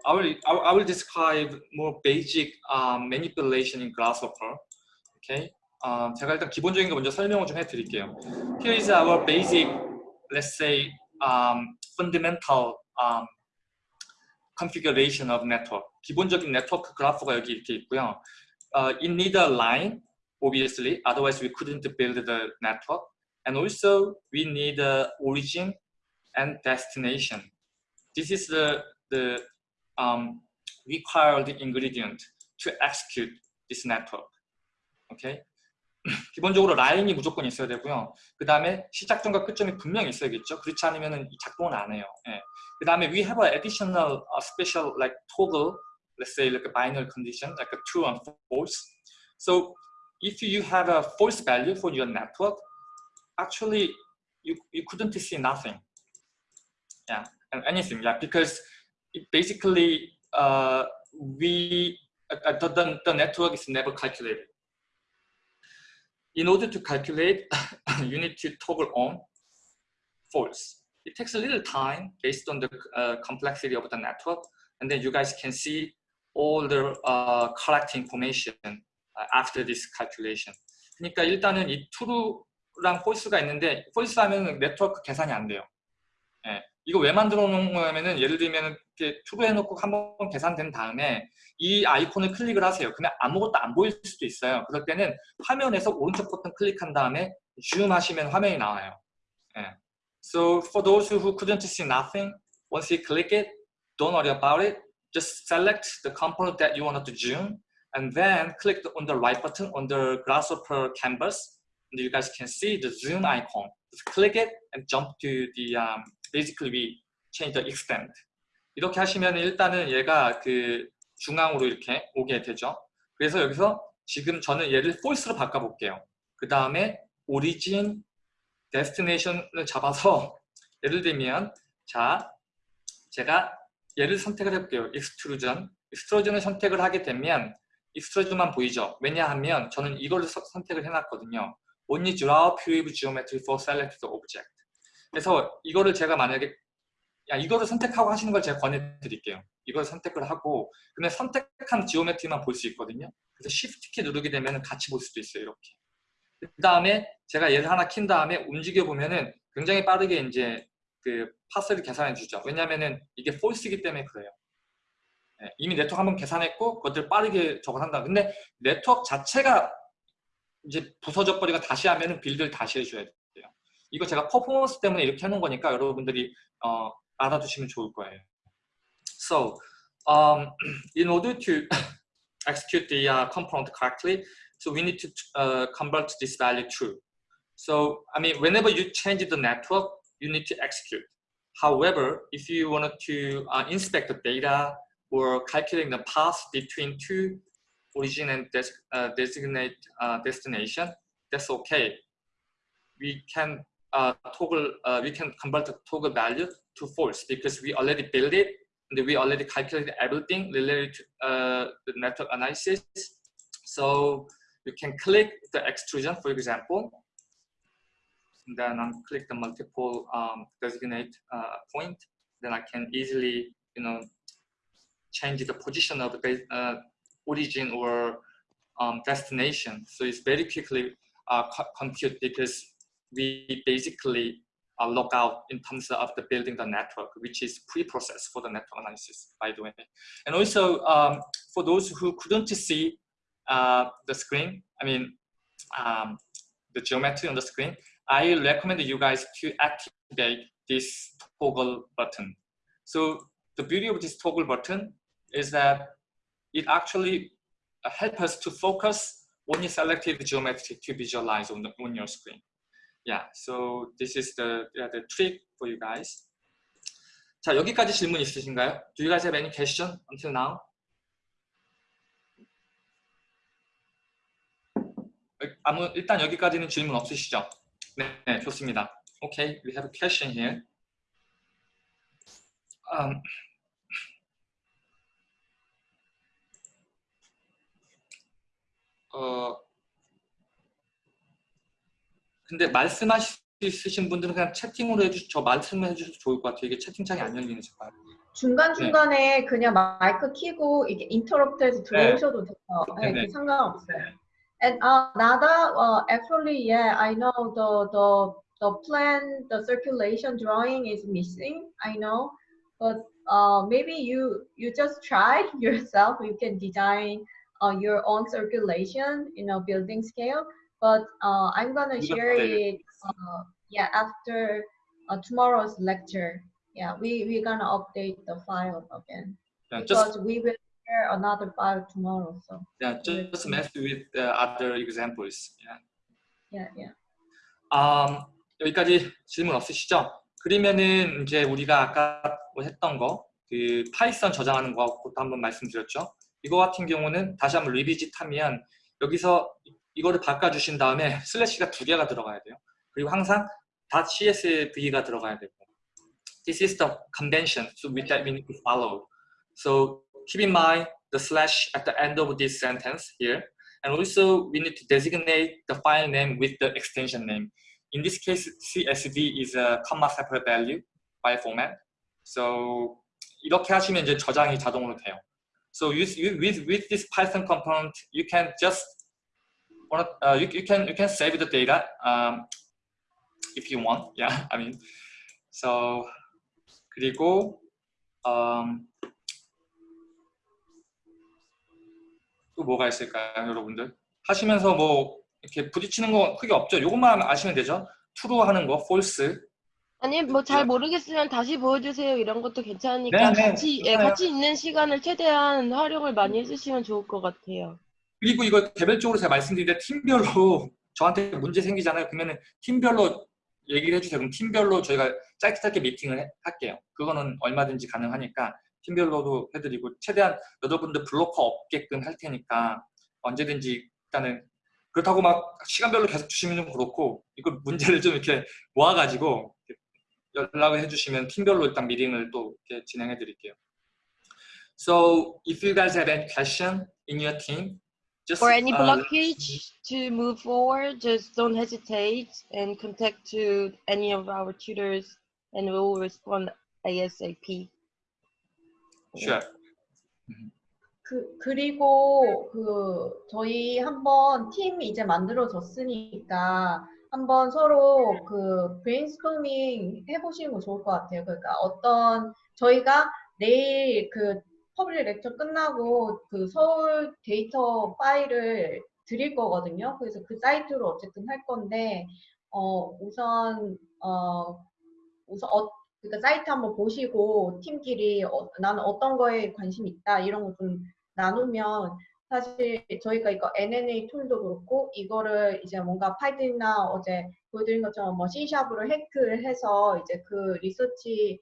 I will, I will- describe more basic um, manipulation in Grasshopper. Okay. 어, 제가 일단 기본적인 거 먼저 설명을 좀 해드릴게요. Here is our basic, let's say, um, fundamental um, configuration of network. 기본적인 네트워크 그래프가 여기 이렇게 있고요. Uh, it need a line, obviously, otherwise we couldn't build the network. And also we need a origin and destination. This is the, the um, required ingredient to execute this network. Okay? (clears throat) 기본적으로 라인이 무조건 있어야 되고요. 그 다음에 시작점과 끝점이 분명히 있어야겠죠. 그렇지 않으면 작동은 안 해요. 예. 그 다음에 we have an additional uh, special like toggle, let's say like a binary condition, like a true and false. So if you have a false value for your network, actually you, you couldn't see nothing. Yeah, and anything. Yeah, because basically uh, we uh, the, the, network is never calculated. In order to calculate, you need to toggle on false. It takes a little time based on the uh, complexity of the network, and then you guys can see all the uh, correct information uh, after this calculation. 그러니까 일단은 이 true랑 false가 있는데 false 하면 네트워크 계산이 안 돼요. 예, 이거 왜 만들어 놓은 거냐면은 예를 들면 이렇게 true 해놓고 한번 계산된 다음에 이 아이콘을 클릭을 하세요. 그러면 아무것도 안 보일 수도 있어요. 그럴 때는 화면에서 오른쪽 버튼 클릭한 다음에 줌 하시면 화면이 나와요. 예. So for those who couldn't see nothing, once you click it, don't worry about it. Just select the component that you wanted to zoom and then click on the right button on the grasshopper canvas. And you guys can see the zoom icon. Just click it and jump to the, um, basically we change the extent. 이렇게 하시면 일단은 얘가 그 중앙으로 이렇게 오게 되죠. 그래서 여기서 지금 저는 얘를 false로 바꿔볼게요. 그 다음에 origin, destination을 잡아서 예를 들면 자 제가 얘를 선택을 해볼게요. extrusion. extrusion을 선택을 하게 되면 extrusion만 보이죠. 왜냐하면 저는 이걸 서- 선택을 해놨거든요. Only draw pure geometry for selected object. 그래서 이거를 제가 만약에 야 이거를 선택하고 하시는 걸 제가 권해드릴게요. 이걸 선택을 하고 근데 선택한 지오메트리만 볼 수 있거든요. 그래서 Shift 키 누르게 되면 같이 볼 수도 있어요. 이렇게. 그 다음에 제가 얘를 하나 킨 다음에 움직여 보면은 굉장히 빠르게 이제 그 파스를 계산해 주죠. 왜냐면은 이게 폴스이기 때문에 그래요. 네, 이미 네트워크 한번 계산했고 그것들 빠르게 저걸 한다. 근데 네트워크 자체가 이제 부서져 버리고 다시 하면은 빌드를 다시 해줘야 돼요. 이거 제가 퍼포먼스 때문에 이렇게 하는 거니까 여러분들이 어, 알아두시면 좋을 거예요. So, um, (clears throat) in order to (coughs) execute the uh, component correctly, so we need to uh, convert this value true. So, I mean, whenever you change the network, you need to execute. However, if you wanted to uh, inspect the data or calculating the path between two origin and des uh, designate uh, destination, that's okay. We can uh, toggle, uh, we can convert the toggle value to false because we already built it and we already calculated everything related to uh, the network analysis. So you can click the extrusion, for example, and then unclick the multiple um, designate uh, point. Then I can easily, you know, change the position of the uh, origin or um, destination. So it's very quickly uh, compute because we basically uh, log out in terms of the building the network, which is pre-processed for the network analysis, by the way. And also, um, for those who couldn't see uh, the screen, I mean, um, the geometry on the screen, I recommend you guys to activate this toggle button. So the beauty of this toggle button is that it actually uh, helps us to focus when you selected geometry to visualize on, the, on your screen. Yeah, so this is the, the trick for you guys. 자, 여기까지 질문 있으신가요? Do you guys have any question until now? 아무 일단 여기까지는 질문 없으시죠? 네, 네 좋습니다. Okay, we have a question here. Um, 어, 근데 말씀하실 수 있으신 분들은 그냥 채팅으로 해주, 저 말씀해 주셔도 좋을 것 같아요. 이게 채팅창이 안 열리는 지 중간 중간에 네. 그냥 마이크 키고 이게 인터럽트해서 들어오셔도 돼요. 네, 네, 상관없어요. And uh, Nada, uh, actually, yeah, I know the the the plan, the circulation drawing is missing. I know, but uh, maybe you you just try yourself. You can design uh, your own circulation, you know, building scale. But uh, I'm gonna share it, uh, yeah, after uh, tomorrow's lecture. Yeah, we we're gonna update the file again yeah, because just, we will share another file tomorrow. So yeah, just mess with uh, other examples. Yeah. Yeah, yeah. Um, 여기까지 질문 없으시죠? 그러면은 이제 우리가 아까 뭐 했던 거, 그 파이썬 저장하는 거부터 한번 말씀드렸죠. 이거 같은 경우는 다시 한번 리비짓 하면 여기서 이거를 바꿔주신 다음에 슬래시가 두 개가 들어가야 돼요. 그리고 항상 .csv가 들어가야 되고 This is the convention so with that we need to follow. So keep in mind the slash at the end of this sentence here. And also we need to designate the file name with the extension name. In this case, CSV is a comma separate value file format. So 이렇게 하시면 이제 저장이 자동으로 돼요. So you, with, with this Python component, you can just uh, you, you can you can save the data um, if you want. (laughs) Yeah, I mean, so 그리고 um, 또 뭐가 있을까요, 여러분들? 하시면서 뭐 이렇게 부딪히는 거 크게 없죠. 이것만 아시면 되죠. true 하는 거, false. 아니 뭐 잘 모르겠으면 다시 보여주세요 이런 것도 괜찮으니까 네, 네, 같이 예, 같이 있는 시간을 최대한 활용을 많이 해주시면 좋을 것 같아요. 그리고 이거 개별적으로 제가 말씀드릴 때 팀별로 (laughs) 저한테 문제 생기잖아요. 그러면은 팀별로 얘기를 해주세요. 그럼 팀별로 저희가 짧게 짧게 미팅을 해, 할게요. 그거는 얼마든지 가능하니까 팀별로도 해드리고 최대한 여러분들 블로커 없게끔 할 테니까 언제든지 일단은 그렇다고 막 시간별로 계속 주시면 좀 그렇고 이걸 문제를 좀 이렇게 모아가지고 연락을 해주시면 팀별로 일단 미팅을 또 이렇게 진행해 드릴게요. So if you guys have any question in your team, just or any uh, blockage to move forward, just don't hesitate and contact to any of our tutors and we will respond ASAP. Sure. 그 그리고 그 저희 한번 팀 이제 만들어졌으니까 한번 서로 그 브레인스토밍 해보시는 거 좋을 것 같아요. 그러니까 어떤 저희가 내일 그 public lecture 끝나고 그 서울 데이터 파일을 드릴 거거든요. 그래서 그 사이트로 어쨌든 할 건데 어 우선 어 우선 어 그러니까 사이트 한번 보시고 팀끼리 어, 나는 어떤 거에 관심 있다 이런 거 좀 나누면 사실 저희가 이거 NNA tool도 그렇고 이거를 이제 뭔가 Python이나 어제 보여드린 것처럼 뭐 C샵으로 해크를 해서 이제 그 리서치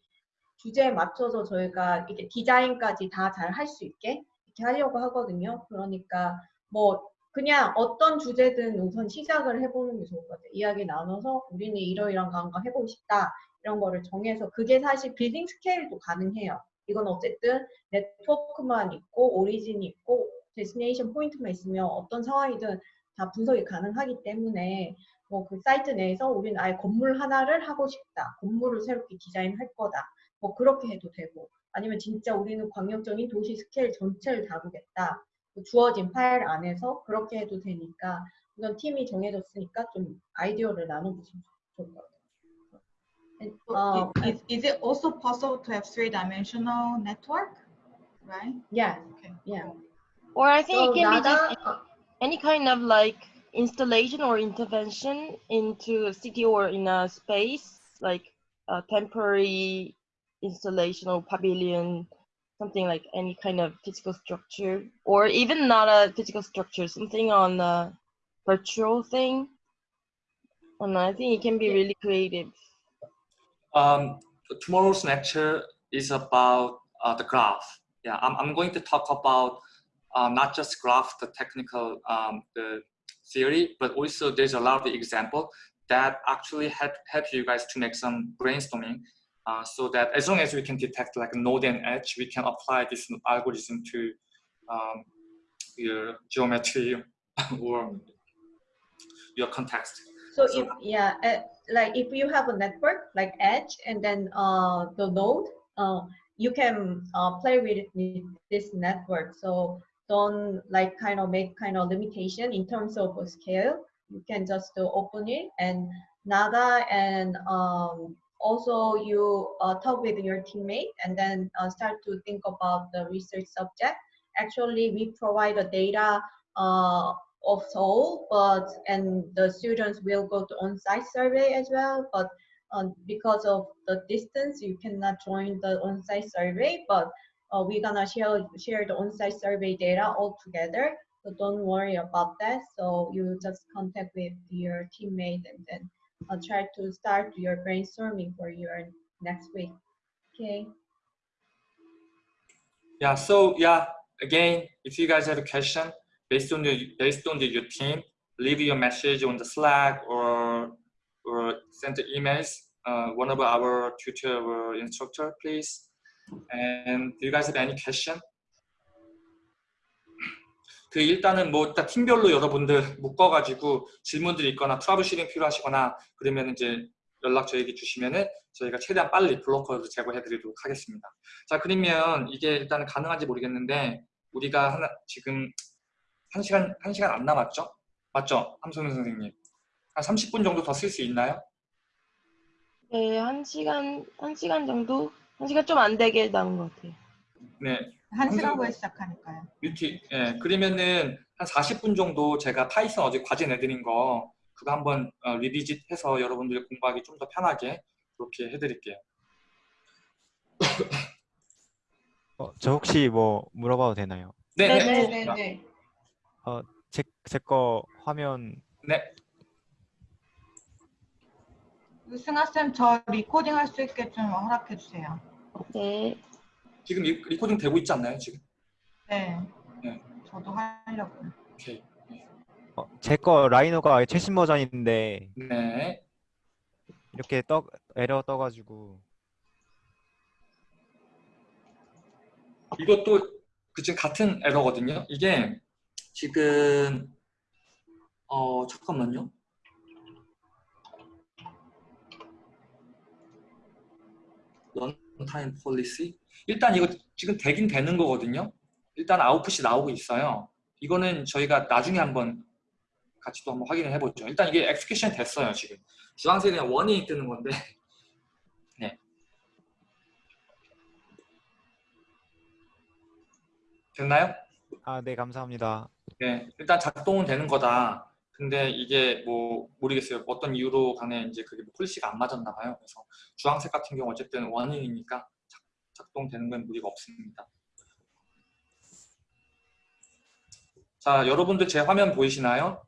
주제에 맞춰서 저희가 이게 디자인까지 다 잘 할 수 있게 이렇게 하려고 하거든요. 그러니까 뭐 그냥 어떤 주제든 우선 시작을 해보는 게 좋을 것 같아요. 이야기 나눠서 우리는 이러이러한 거 한번 해보고 싶다. 이런 거를 정해서 그게 사실 빌딩 스케일도 가능해요. 이건 어쨌든 네트워크만 있고 origin이 있고 destination point만 있으면 어떤 상황이든 다 분석이 가능하기 때문에 뭐 그 사이트 내에서 우리는 아예 건물 하나를 하고 싶다. 건물을 새롭게 디자인할 거다. 뭐 그렇게 해도 되고 아니면 진짜 우리는 광역적인 도시 스케일 전체를 다루겠다. 그 주어진 파일 안에서 그렇게 해도 되니까 우선 팀이 정해졌으니까 좀 아이디어를 나눠보시면 좋을 것 같아요. Uh, is, is it also possible to have three-dimensional network, right? yeah, Okay. yeah. Or I think So it can be Nada, just any kind of like installation or intervention into a city or in a space, like a temporary installation or pavilion, something like any kind of physical structure, or even not a physical structure, something on a virtual thing. And I think it can be really creative. Um, tomorrow's lecture is about uh, the graph. Yeah, I'm, I'm going to talk about uh, not just graph, the technical um, the theory, but also there's a lot of example that actually help, help you guys to make some brainstorming uh, so that as long as we can detect like node and edge, we can apply this algorithm to um, your geometry (laughs) or your context. So So- if yeah, uh, like if you have a network like Edge and then uh, the node, uh, you can uh, play with, with this network. So don't like kind of make kind of limitation in terms of scale. You can just uh, open it and Nada and um, also you uh, talk with your teammate and then uh, start to think about the research subject. Actually, we provide the data uh, of Seoul, but and the students will go to on-site survey as well. But um, because of the distance, you cannot join the on-site survey. But uh, we're gonna share share the on-site survey data all together. So don't worry about that. So you just contact with your teammate and then uh, try to start your brainstorming for your next week. Okay. Yeah, so yeah, again, if you guys have a question based on the based on the, your team, leave your message on the Slack or or send the emails. Uh, one of our tutor or instructor, please. And do you guys have any question? 그 일단은 뭐 일단 팀별로 여러분들 묶어가지고 질문들이 있거나 트러블 슈팅 필요하시거나 그러면 이제 연락 저에게 주시면은 저희가 최대한 빨리 블로커를 제공해드리도록 하겠습니다. 자 그러면 이게 일단 가능한지 모르겠는데 우리가 하나 지금 한 시간 한 시간 안 남았죠? 맞죠, 함소민 선생님? 한 30분 정도 더 쓸 수 있나요? 네, 한 시간, 한 시간 정도? 한 시간 좀 안 되게 남은 것 같아요. 네. 한 시간 함수- 후에 시작하니까요. 뮤티, 예, 그러면은 한 40분 정도 제가 Python 어제 과제 내드린 거 그거 한번 어, revisit 해서 여러분들이 공부하기 좀 더 편하게 그렇게 해드릴게요. 어, 저 혹시 뭐 물어봐도 되나요? 네, 네, 네네네. 어, 제 제 거 화면 네. 승아 쌤, 저 recording 할 수 있게 좀 허락해 주세요. 네. 지금 re, recording 되고 있지 않나요, 지금? 네. 네. 저도 하려고요. 오케이. 어, 제거 Rhino가 최신 버전인데 네. 이렇게 떠 에러 떠가지고 이것도 그 지금 같은 에러거든요. 이게 지금 어 잠깐만요. run one-time policy 일단 이거 지금 되긴 되는 거거든요. 일단 아웃풋이 나오고 있어요. 이거는 저희가 나중에 한번 같이 또 한번 확인을 해보죠. 일단 이게 execution 됐어요 지금. 주황색이 그냥 warning이 뜨는 건데. (laughs) 네. 됐나요? 아, 네, 감사합니다. 네, 일단 작동은 되는 거다. 근데 이게 뭐 모르겠어요. 어떤 이유로 간에 이제 그게 뭐 policy가 안 맞았나 봐요. 그래서 주황색 같은 경우 어쨌든 warning이니까 작- 작동되는 건 무리가 없습니다. 자, 여러분들 제 화면 보이시나요?